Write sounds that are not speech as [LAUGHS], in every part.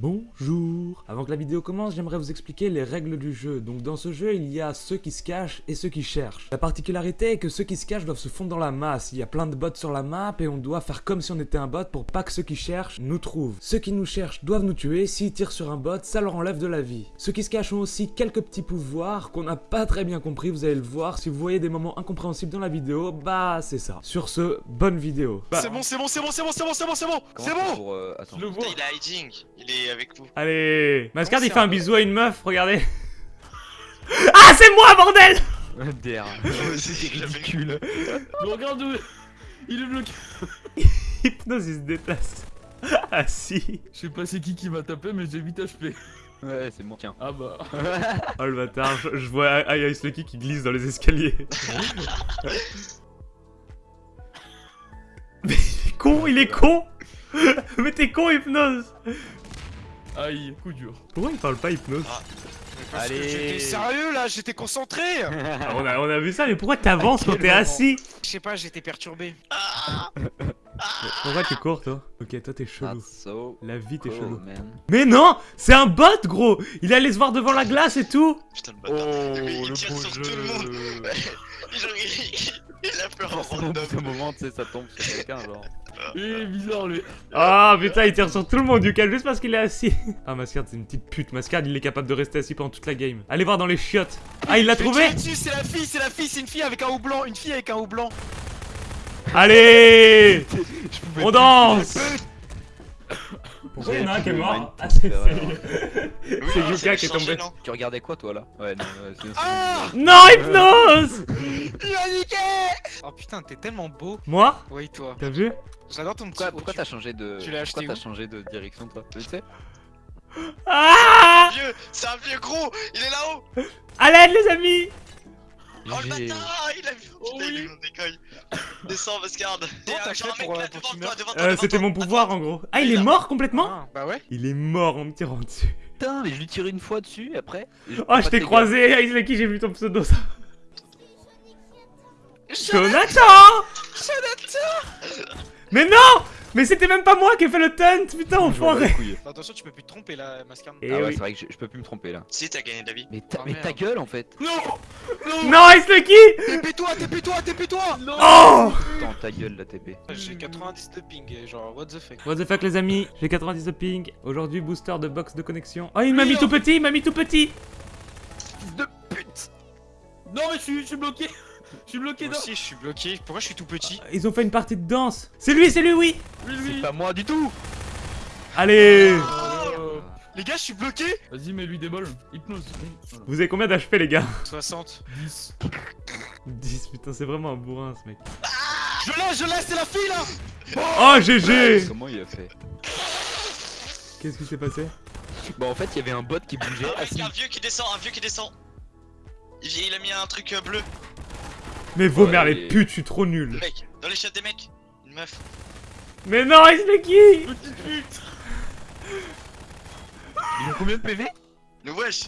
Bonjour Avant que la vidéo commence, j'aimerais vous expliquer les règles du jeu. Donc dans ce jeu, il y a ceux qui se cachent et ceux qui cherchent. La particularité est que ceux qui se cachent doivent se fondre dans la masse. Il y a plein de bots sur la map et on doit faire comme si on était un bot pour pas que ceux qui cherchent nous trouvent. Ceux qui nous cherchent doivent nous tuer, s'ils tirent sur un bot, ça leur enlève de la vie. Ceux qui se cachent ont aussi quelques petits pouvoirs qu'on n'a pas très bien compris, vous allez le voir. Si vous voyez des moments incompréhensibles dans la vidéo, bah c'est ça. Sur ce, bonne vidéo. C'est bon, c'est bon, c'est bon, c'est bon, c'est bon, c'est bon, c'est bon, c'est bon pour, euh, attends. Le il a hiding, il est avec vous. Allez Mascard il fait un bisou à une meuf, regardez [LAUGHS] Ah c'est moi bordel Der. [LAUGHS] C'est ridicule. Mais regarde où il est bloqué. [LAUGHS] Hypnose il se déplace. Ah si Je sais pas c'est qui qui m'a tapé, mais j'ai 8 HP. Ouais, c'est moi. Tiens. Ah bah. Oh le bâtard, je, je vois Ice Lucky qui glisse dans les escaliers. Mais il est con, il est con Mais t'es con Hypnose Aïe, coup dur. Pourquoi il parle pas Hypnose Parce que Allez. j'étais sérieux là, j'étais concentré [LAUGHS] Ah, on, a, on a vu ça, mais pourquoi t'avances À quand t'es assis Je sais pas, j'étais perturbé. [LAUGHS] Pourquoi tu cours toi? Ok, toi t'es chelou. so La vie t'es cool, chelou. man. Mais non C'est un bot gros Il allait se voir devant la glace et tout Putain, le Oh, bâtard. Mais il le tire sur jeu. tout le monde. [LAUGHS] Il, il a peur en Forcément, au bout d'un random. moment, tu sais, ça tombe sur quelqu'un, genre. Il est bizarre lui. Ah putain, il tire sur tout le monde du calme juste parce qu'il est assis. [LAUGHS] Ah Mascard, c'est une petite pute. Mascard, il est capable de rester assis pendant toute la game. Allez voir dans les chiottes. Ah, il l'a trouvé c'est la fille, c'est la fille, c'est une fille avec un haut blanc, une fille avec un haut blanc. Allez [LAUGHS] On danse [LAUGHS] Pourquoi il y en a un qui est mort Ah, c'est transfer, c'est- ah, Yuka qui est tombé. Tu regardais quoi, toi, là? Ouais, non, ouais, c'est- Ah Non, hypnose! Il a niqué! Oh putain, t'es tellement beau. Moi? Oui, toi. T'as vu? J'adore ton petit Pourquoi, t'as changé de. Tu l'as acheté Pourquoi t'as changé de direction, toi? Tu sais? Ah! Vieux, c'est un vieux gros, il est là-haut! À l'aide les amis! Oh le bâtard, il a vu. Oh Putain, il oui. est mon décolle Descends, là euh, C'était mon pouvoir Attends. en gros. Ah, il Il est mort complètement? Ah, Bah ouais. Il est mort en me tirant dessus. Putain, mais je lui tire une fois dessus, et après. Oh, je t'ai croisé, Ice Lucky, [LAUGHS] j'ai vu ton pseudo ça. Jonathan Jonathan Mais non Mais c'était même pas moi qui ai fait le taunt, putain, enfoiré. Attention, tu peux plus te tromper là, Mascard. Et Ah ouais, oui. c'est vrai que je, je peux plus me tromper là. Si, t'as gagné de la vie. Mais ta, Oh, mais ta gueule en fait. Non Non Non, Lucky TP-toi, TP-toi, TP-toi Non Oh Attends, ta gueule la TP. J'ai 90 de ping, genre, what the fuck What the fuck les amis, j'ai 90 de ping. Aujourd'hui, booster de box de connexion. Oh, il m'a mis tout petit, il m'a mis tout petit Fils de pute Non mais je suis bloqué Je suis bloqué Moi dans... aussi, je suis bloqué. Pourquoi je suis tout petit Ils ont fait une partie de danse. C'est lui, c'est lui, oui Oui, C'est oui pas moi du tout Allez Euh, Les gars, je suis bloqué Vas-y, mets-lui des balles. Hypnose. Voilà. Vous avez combien d'HP les gars 60. 10. 10, putain, c'est vraiment un bourrin ce mec. Je l'ai, je l'ai, c'est la fille là Oh, GG Comment il a fait Qu'est-ce qui s'est passé Bah en fait, il y avait un bot qui bougeait Ah, mec, un vieux qui descend, un vieux qui descend il, il a mis un truc euh, bleu. Mais vos Ouais, mères les et- putes, je suis trop nul. Mec, dans les chiottes des mecs. Une meuf. Mais non, Ice Lucky Petite pute Ils ont combien de PV Le wesh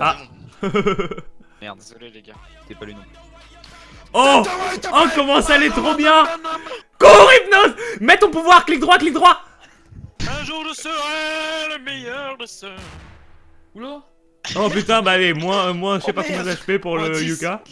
Ah. [LAUGHS] Merde, Désolé les gars. c'était pas lui non plus. Oh Oh, comment ça allait trop bien Cours, Hypnose Mets ton pouvoir, clic droit, clic droit Un jour je serai le meilleur de ceux. Oula Oh putain, bah allez, moi, moi je sais Oh, pas combien d'HP pour Moins le 10. Yuka.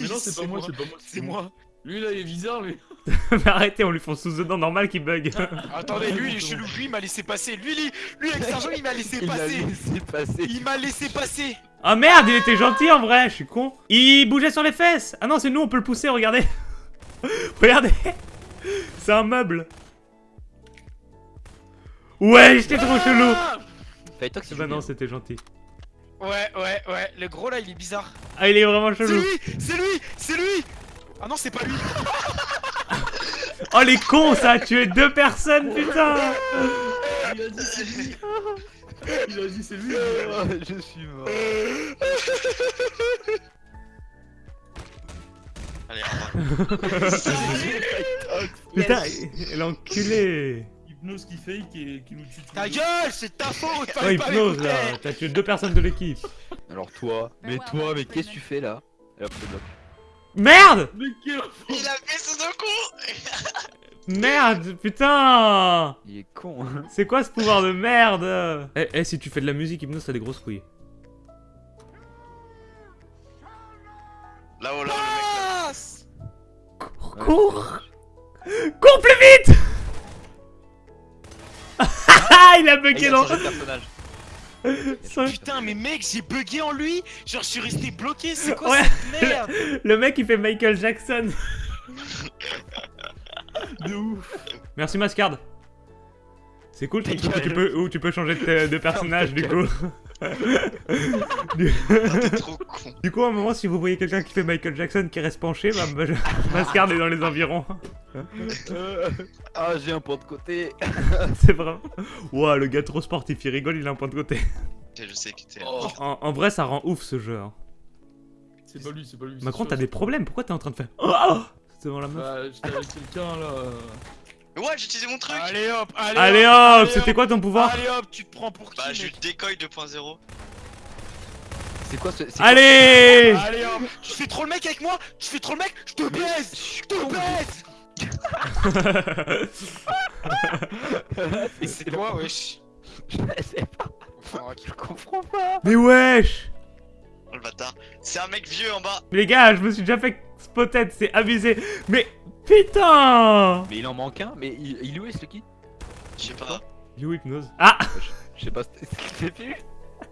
Mais non, c'est pas moi, c'est pas moi. C'est moi. Lui là, il est bizarre, lui. [LAUGHS] Mais arrêtez, on lui fonce sous dedans normal qui bug. [LAUGHS] Attendez, lui il est chelou, lui il m'a laissé passer. Lui, lui, lui avec Sergent il m'a laissé [LAUGHS] Il passer. laissé passer. Il m'a laissé passer. Ah merde, il était gentil en vrai, je suis con. Il bougeait sur les fesses. Ah non, c'est nous, on peut le pousser, regardez. regardez. C'est un meuble. Ouais, j'étais trop chelou. Toi que c'est Bah non, c'était gentil. Ouais, ouais, ouais. Le gros là il est bizarre. Ah, il est vraiment C'est chelou. lui, c'est lui, c'est lui. Ah non, c'est pas lui. [LAUGHS] Oh les cons, ça a tué deux personnes, putain. Il a dit c'est lui. Il a dit c'est lui. Oh, je suis mort. Allez, au. [LAUGHS] Putain, l'enculé. Hypnose qui fake et qui nous tue. Ta gueule, c'est ta faute. Oh, hypnose là. T'as tué deux personnes de l'équipe. Alors toi, mais toi, mais qu'est-ce que tu fais là. Merde Mais quel Il a fait son con. [LAUGHS] Merde, putain Il est con. hein. C'est quoi ce pouvoir de merde Eh, eh, si tu fais de la musique, Hypnos, t'as des grosses couilles. Là-haut, là, Passe Cours Cours plus vite Ah, [LAUGHS] il a bugué dans... Putain, mais mec, j'ai bugué en lui Genre, je suis resté bloqué, c'est quoi Ouais. cette merde Le mec, il fait Michael Jackson. [LAUGHS] De ouf. Merci Mascard. C'est cool, ton truc où tu peux, où tu peux changer de, de personnage du coup. [LAUGHS] du, trop con. du coup, à un moment, si vous voyez quelqu'un qui fait Michael Jackson qui reste penché, bah, bah, [LAUGHS] Mascard est dans les environs. Euh, [LAUGHS] Ah, j'ai un point de côté. [LAUGHS] C'est vrai. Ouah, le gars trop sportif, il rigole, il a un point de côté. Je sais que t'es. Oh. En, en vrai, ça rend ouf ce jeu. hein. C'est pas lui, c'est pas lui. Macron, t'as des problèmes, pourquoi t'es en train de faire. Oh C'est devant la meuf. Bah, j'étais avec quelqu'un là. Ouais, j'ai utilisé mon truc. Allez hop, allez, Allez hop, c'était quoi ton pouvoir Allez hop, tu te prends pour qui Bah, je décoille 2.0. C'est quoi ce. c'est quoi- Allez Allez hop Tu fais trop le mec avec moi Tu fais trop le mec Je te baise Je te baise c'est quoi, wesh Je sais pas. Enfin. Je comprends pas. Mais wesh Oh, le bâtard. C'est un mec vieux en bas. Les gars, je me suis déjà fait spotted, c'est abusé. Mais putain Mais il en manque un. Mais il, il est où ce qui Je sais pas. You hypnose. Ah Je sais pas ce ce qu'il fait plus.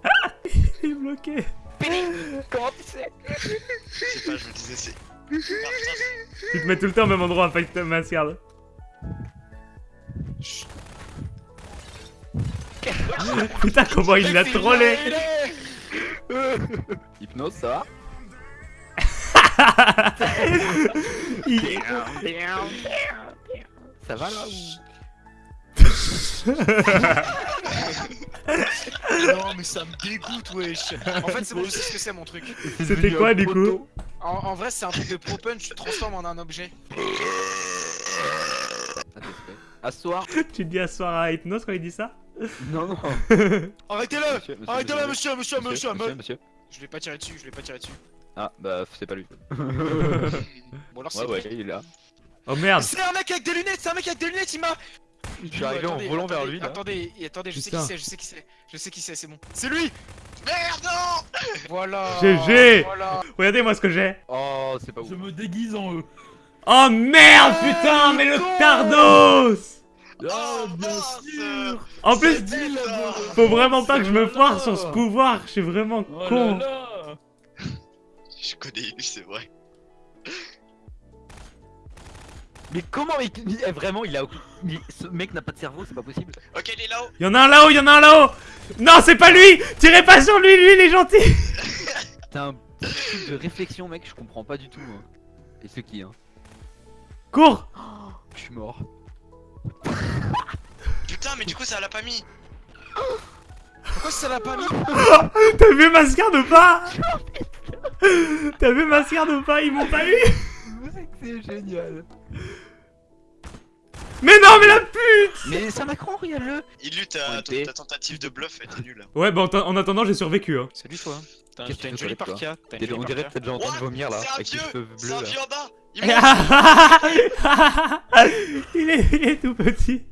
[LAUGHS] Il est bloqué. Comment tu sais Je sais pas, je me disais, c'est. Tu te mets tout le temps au même endroit à fight Mascard. Putain, comment il l'a trollé. Hypnose, ça va [LAUGHS] Il- Ça va là Non mais ça me dégoûte wesh. En fait c'est bon je sais ce que c'est mon truc. C'était quoi du coup En, en vrai c'est un truc de pro punch, tu te transformes en un objet Asseoir Tu dis asseoir à Hypnose quand il dit ça Non, non. [LAUGHS] Arrêtez-le Arrêtez-le monsieur, monsieur, monsieur, monsieur. Je vais pas tirer dessus, je vais pas tirer dessus Ah, bah, c'est pas lui. [LAUGHS] Bon alors c'est Ouais, ouais, il est là. Oh merde C'est un mec avec des lunettes, c'est un mec avec des lunettes, il m'a Je suis arrivé en Attendez, volant vers lui là. Attendez, attendez, je sais qui c'est, je sais qui c'est, je sais qui c'est, c'est bon. C'est lui Merde, non Voilà GG. Voilà Regardez moi ce que j'ai Oh, c'est pas ouf. Je me déguise en eux. Oh merde putain mais le Tardos Ah, bien mince. sûr En plus, dit, faut vraiment pas que je me Oh foire sur ce pouvoir, je suis vraiment Oh là con là Je connais lui, c'est vrai. Mais comment il... il- eh, Vraiment, il a... il- Ce mec n'a pas de cerveau, c'est pas possible. Ok, il est là-haut. Y'en a un là-haut, y'en a un là-haut Non c'est pas lui Tirez pas sur lui, lui il est gentil [LAUGHS] T'as un truc de réflexion, mec, je comprends pas du tout. moi. Et c'est qui, hein Cours Je suis mort. [LAUGHS] Putain, mais du coup, ça l'a pas mis. Pourquoi ça l'a pas mis [LAUGHS] T'as vu Mascard ou pas? T'as vu Mascard ou pas? Ils m'ont pas eu C'est génial. Mais non mais la pute Mais c'est un Macron, regarde-le. Il lutte On ta, ta tentative de bluff était nulle. Ouais bah en, en attendant j'ai survécu hein. Salut toi T'as une jolie parka, t'as une T'es- jolie On dirait que t'as déjà entendu What vomir là, C'est un avec tes vieux cheveux C'est un vieux en bas [LAUGHS] Il est, il est tout petit.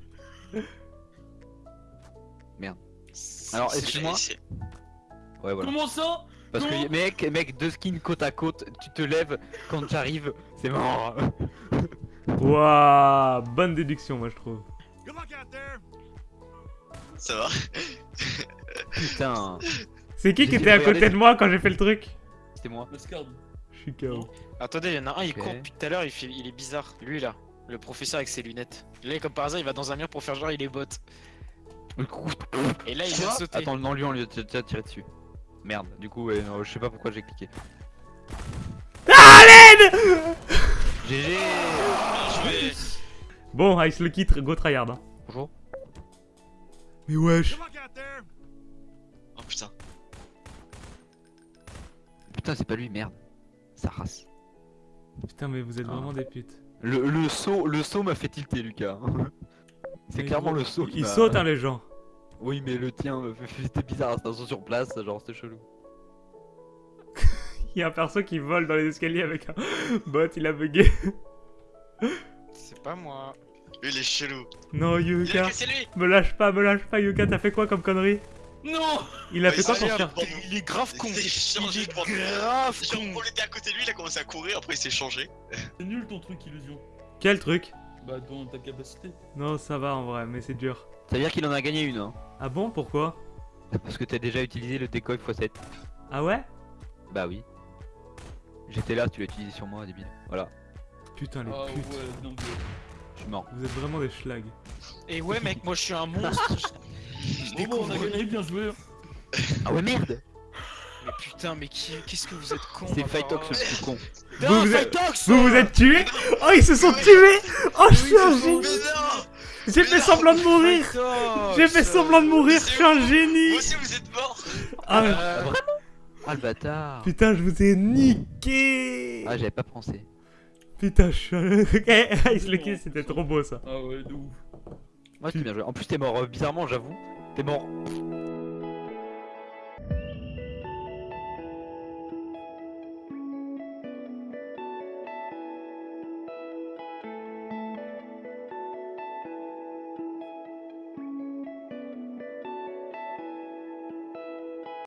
Alors, C'est- excuse-moi. c'est- Ouais, voilà. Comment ça? Parce que mec, mec, deux skins côte à côte, tu te lèves quand j'arrive, c'est mort. Waouh, [LAUGHS] bonne déduction moi je trouve. Ça va Putain, C'est qui qui était à côté de moi quand j'ai fait le truc c'était moi. Je suis KO. Attendez, il y en a un, il court depuis tout à l'heure, il, fait- il est bizarre. Lui là, le professeur avec ses lunettes. Là, comme par hasard, il va dans un mur pour faire genre il est bot. [LAUGHS] Et là, il vient de sauter. Attends, non, lui on lui a déjà tiré dessus. Merde, du coup, ouais, non, je sais pas pourquoi j'ai cliqué. Ah l'aide [LAUGHS] GG. Bon, Ice le quitte, go tryhard. Hein. Bonjour. Mais wesh. Oh putain. Putain, c'est pas lui, merde. Sa race. Putain mais vous êtes Ah. vraiment des putes. Le, le saut, le saut m'a fait tilter, Lucas. [LAUGHS] c'est clairement le saut. qui Il saute hein les gens. Oui, mais le tien, euh, [LAUGHS] c'était bizarre, c'était un sur place, genre c'était chelou. [LAUGHS] Il y a un perso qui vole dans les escaliers avec un [GASPS] bot, il a bugué. [LAUGHS] C'est pas moi. Lui, il est chelou. Non, Il a Yuka. cassé lui Me lâche pas, me lâche pas, Yuka, t'as fait quoi comme connerie? Non Il a fait quoi l'air bon. Il est grave con. Il s'est changé Il de est grave Genre, con. on était à côté de lui, il a commencé à courir, après il s'est changé. C'est nul ton truc, illusion. Quel truc? Bah, dans ta capacité. Non, ça va en vrai, mais c'est dur. Ça veut dire qu'il en a gagné une, hein. Ah bon, pourquoi Parce que t'as déjà utilisé le decoy x7. Ah ouais Bah oui. J'étais là, tu l'as utilisé sur moi, débile. Voilà, Putain, les Ah ouais, donc. je suis mort. Vous êtes vraiment des schlags. Et ouais, mec, moi je suis un monstre. [LAUGHS] Je Bon, bon, on a gagné, bien joué. Ah ouais, merde Mais putain, mais qui, qu'est-ce que vous êtes con. C'est Fightox le plus con. Non, Vous, vous êtes- Vous vous êtes tués Oh, ils se sont tués Oh, je suis un non J'ai fait semblant de mourir J'ai fait semblant de mourir, je suis un génie Vous aussi, vous êtes mort Ah, Euh, Ah le bâtard Putain, je vous ai niqué Ah j'avais pas pensé. Putain, je suis un... [LAUGHS] Ok, Ice le kill, c'était trop beau ça. Ah ouais, de ouf. Moi c'était bien joué. En plus t'es mort euh, bizarrement j'avoue. T'es mort